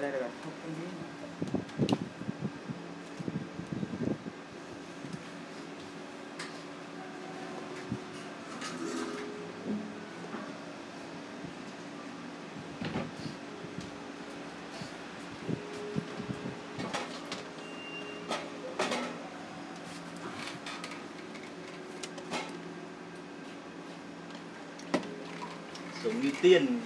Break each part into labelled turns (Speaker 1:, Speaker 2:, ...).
Speaker 1: đây đây đây
Speaker 2: giống như tiền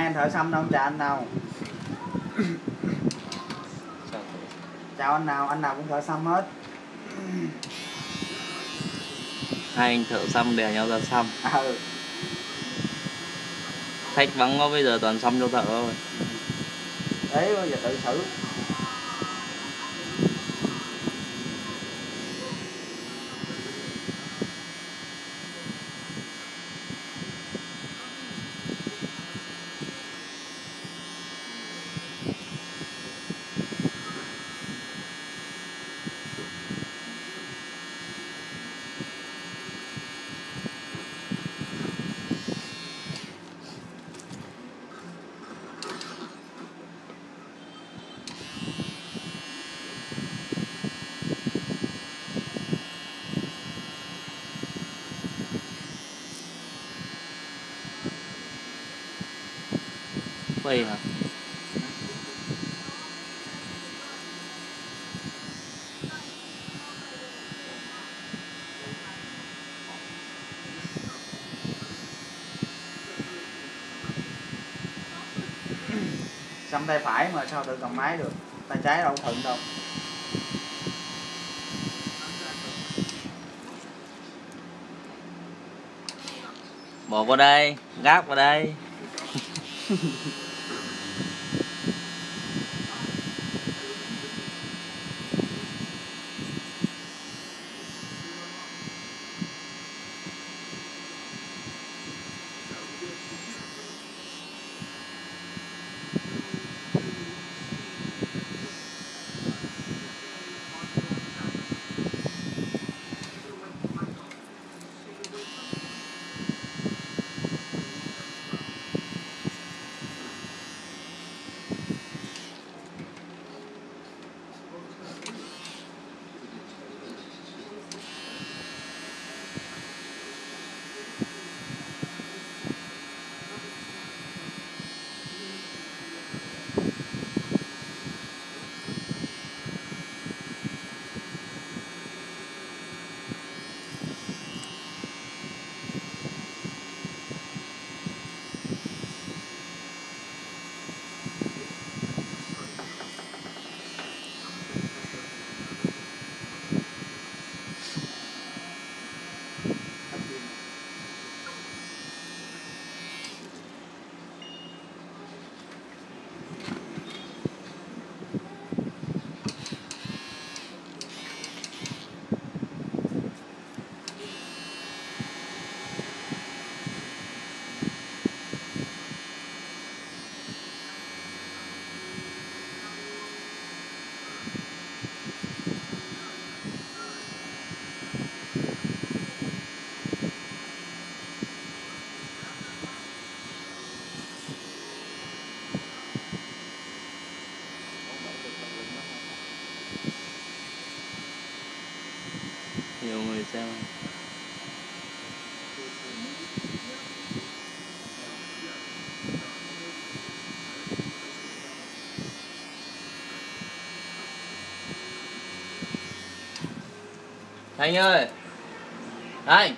Speaker 1: hai anh thợ xăm đâu chào anh nào. Chào anh nào anh nào cũng thợ xăm hết.
Speaker 2: Hai anh thợ xăm đè nhau ra xăm
Speaker 1: ừ.
Speaker 2: Khách vắng quá bây giờ toàn xăm cho thợ thôi.
Speaker 1: Đấy bây giờ tự xử
Speaker 2: Vậy hả?
Speaker 1: Xăm tay phải mà sao tự cầm máy được? Tay trái đâu thuận đâu.
Speaker 2: Bỏ vào đây, gác vào đây Thanh ơi. Thanh.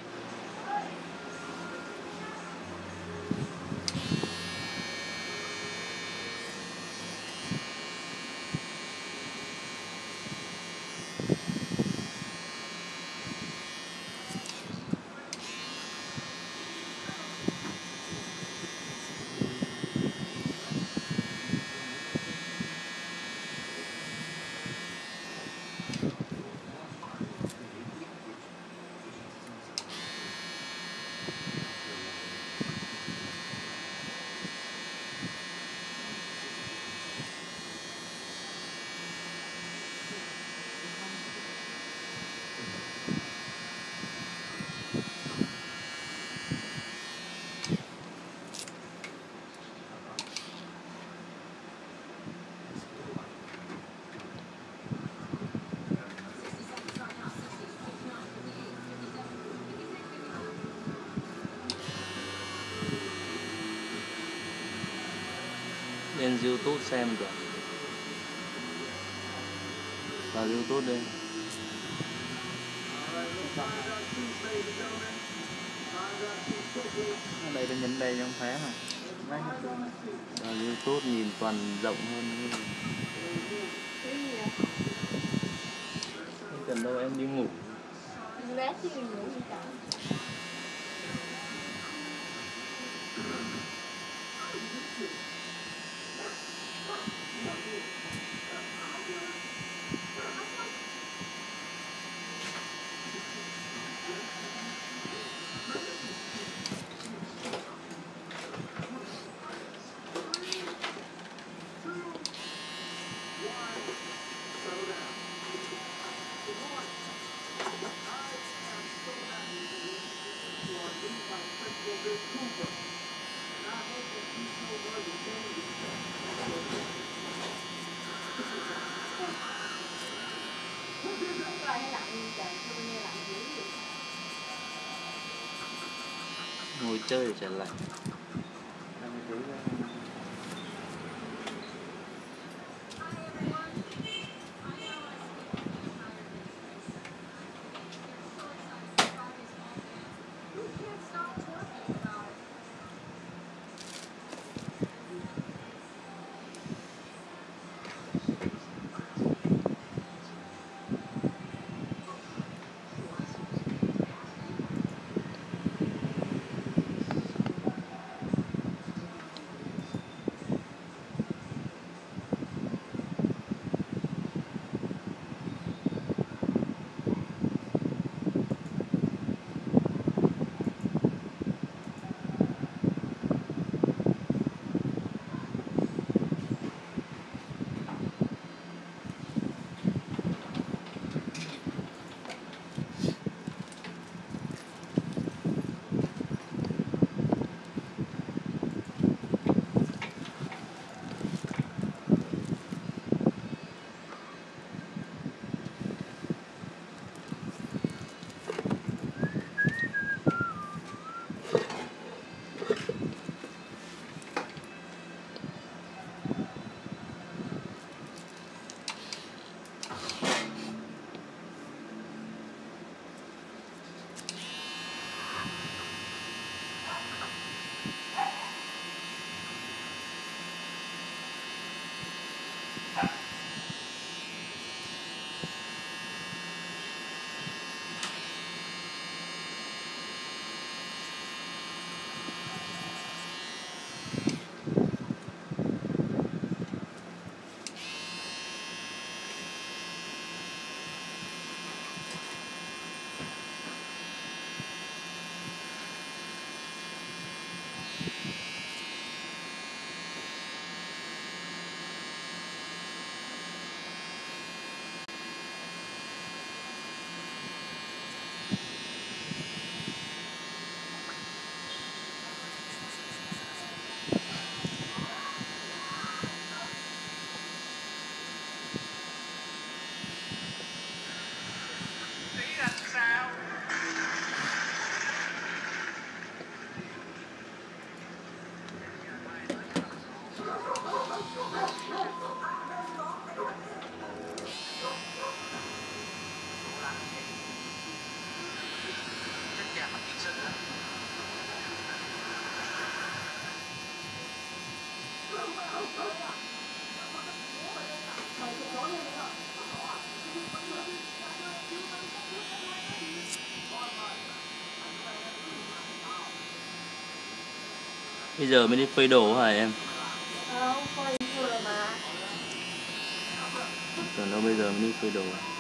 Speaker 2: Lên youtube xem được vào youtube đi.
Speaker 1: Ở đây tôi nhìn đây trong phải mà này.
Speaker 2: vào youtube nhìn toàn rộng hơn cần đâu em đi ngủ
Speaker 3: Lát chứ ngủ gì cả
Speaker 2: ngồi chơi trở lại bây giờ mới đi phơi đồ hả em?
Speaker 3: Không coi vừa mà.
Speaker 2: Tưởng đâu bây giờ mới đi phơi đồ
Speaker 3: giờ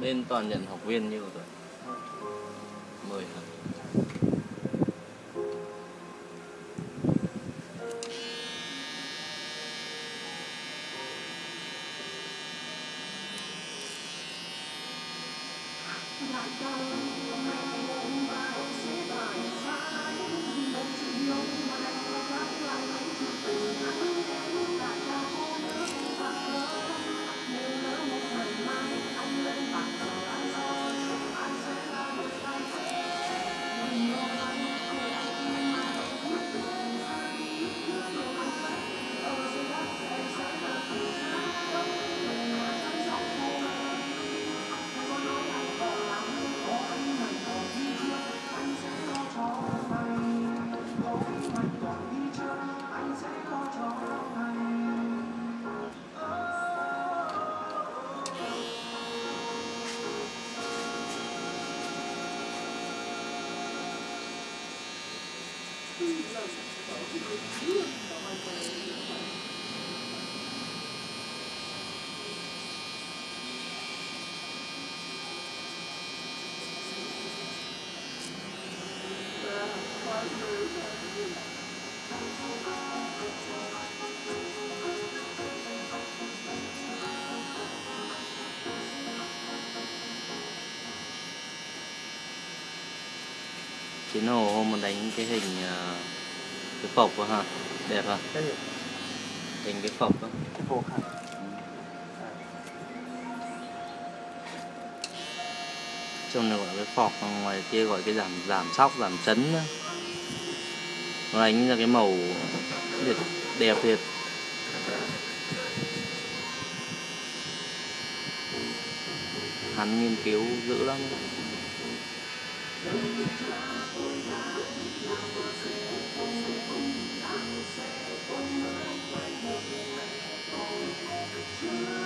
Speaker 2: bên toàn nhận học viên nhiêu rồi mười hả? chiến hồ hôm mình đánh cái hình ờ, cái phộc của hả? Đẹp
Speaker 1: hả?
Speaker 2: Hình cái phộc đó.
Speaker 1: Cái phộc hả?
Speaker 2: Trong này gọi cái phọc ngoài kia gọi cái giảm giảm sóc giảm chấn đó. nó đánh ra cái màu đẹp đẹp thiệt. Hắn nghiên cứu dữ lắm.
Speaker 3: you.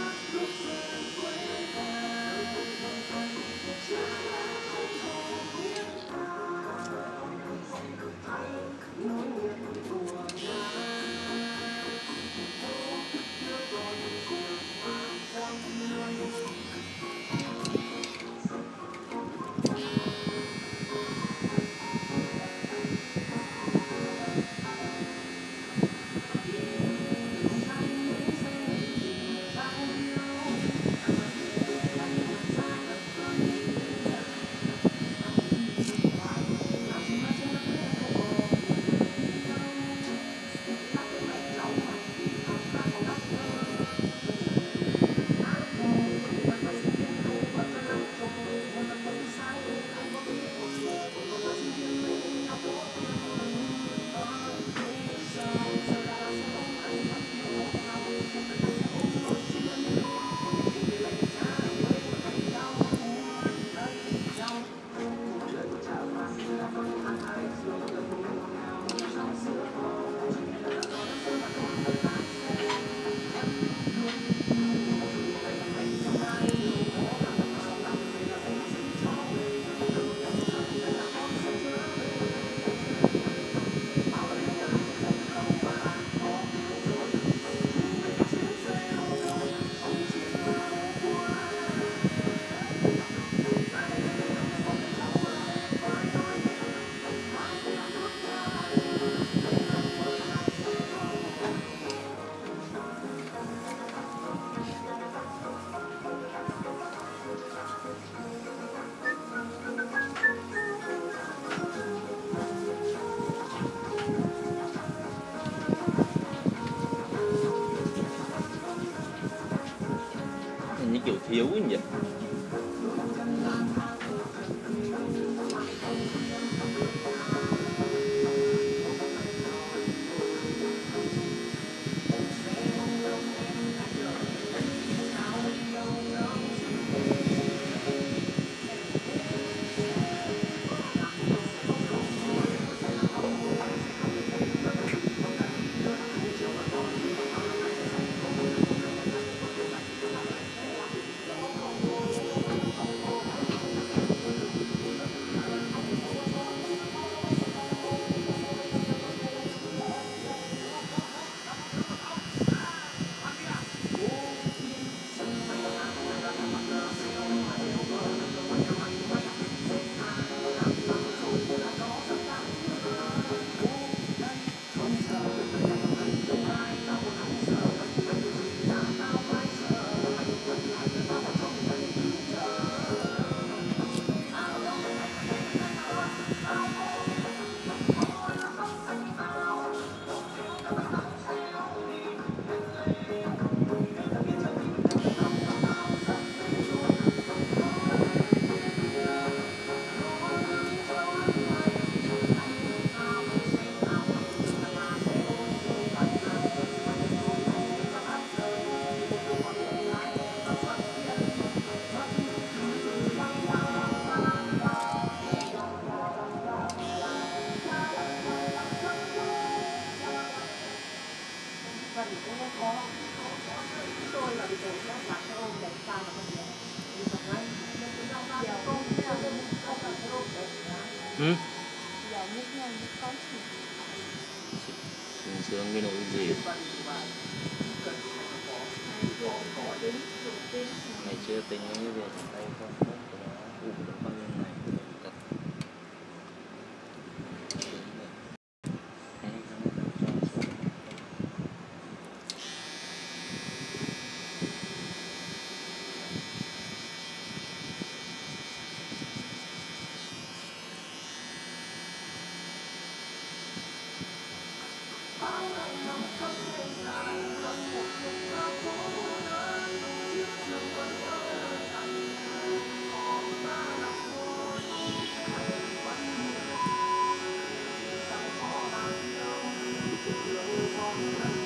Speaker 3: Sao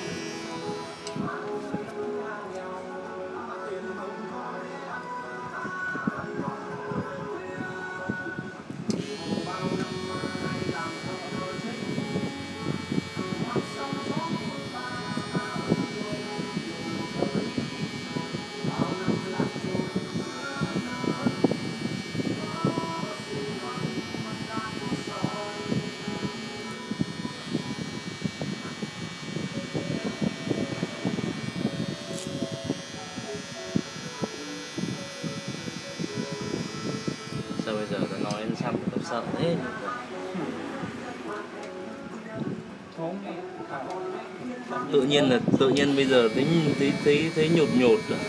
Speaker 2: tự nhiên là tự nhiên bây giờ thấy thấy thấy thấy nhột nhột rồi.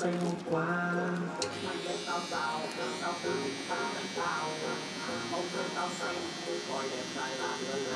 Speaker 2: Không ta say hôm qua em ơi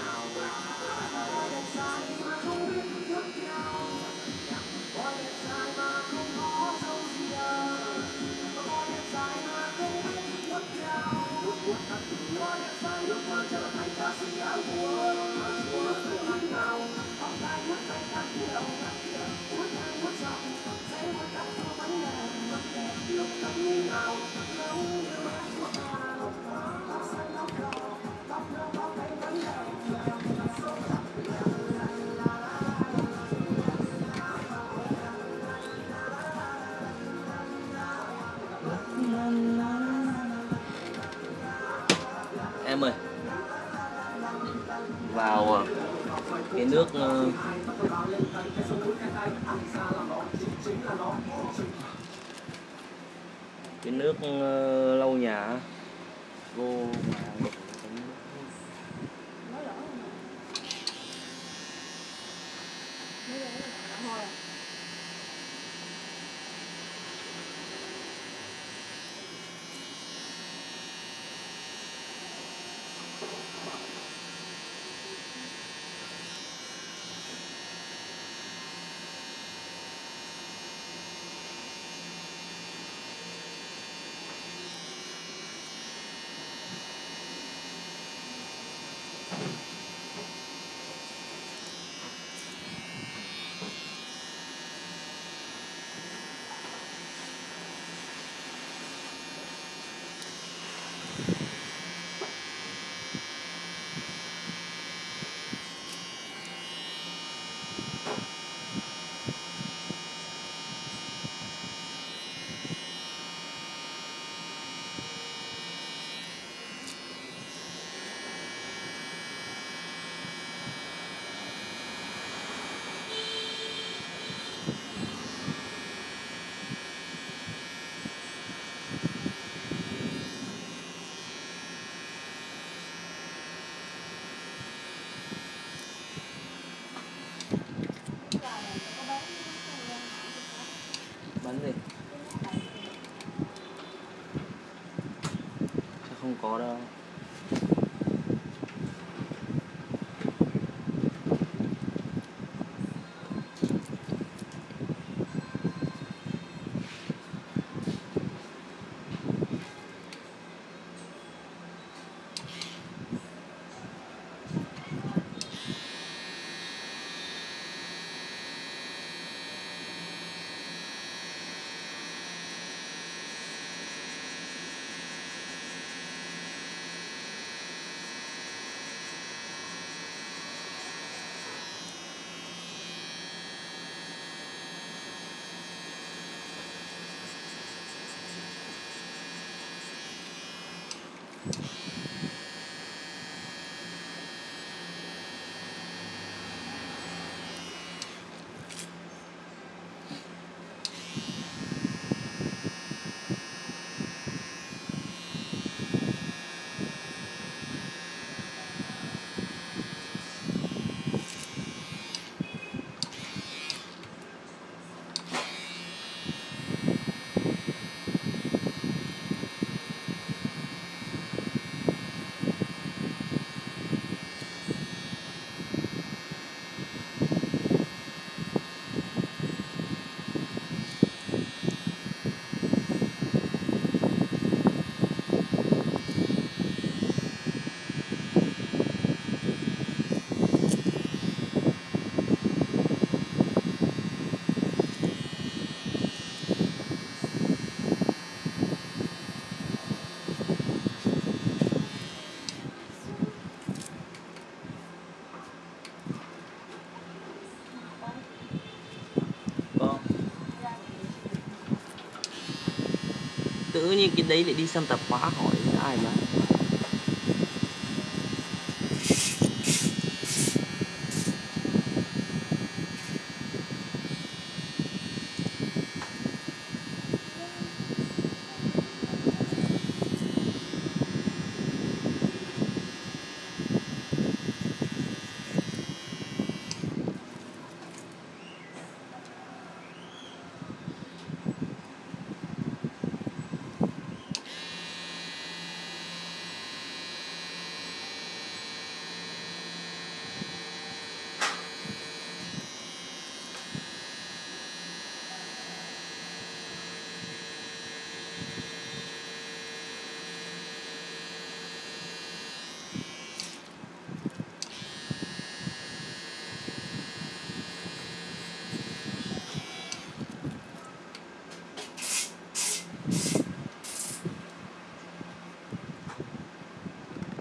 Speaker 2: tự nhiên cái đấy lại đi xem tạp hóa hỏi ai mà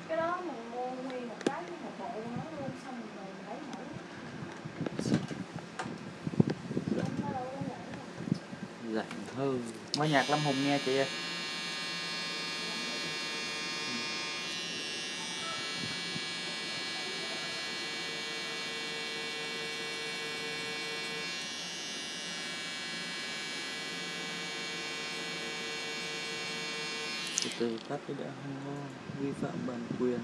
Speaker 3: cái đó mình mua nguyên một cái một bộ nó luôn xong rồi mình lấy mỗi nó đâu có vậy đâu.
Speaker 2: rảnh
Speaker 1: Mới nhạc Lâm Hùng nghe chị ơi.
Speaker 2: từ từ tắt cái đã không vi phạm bản quyền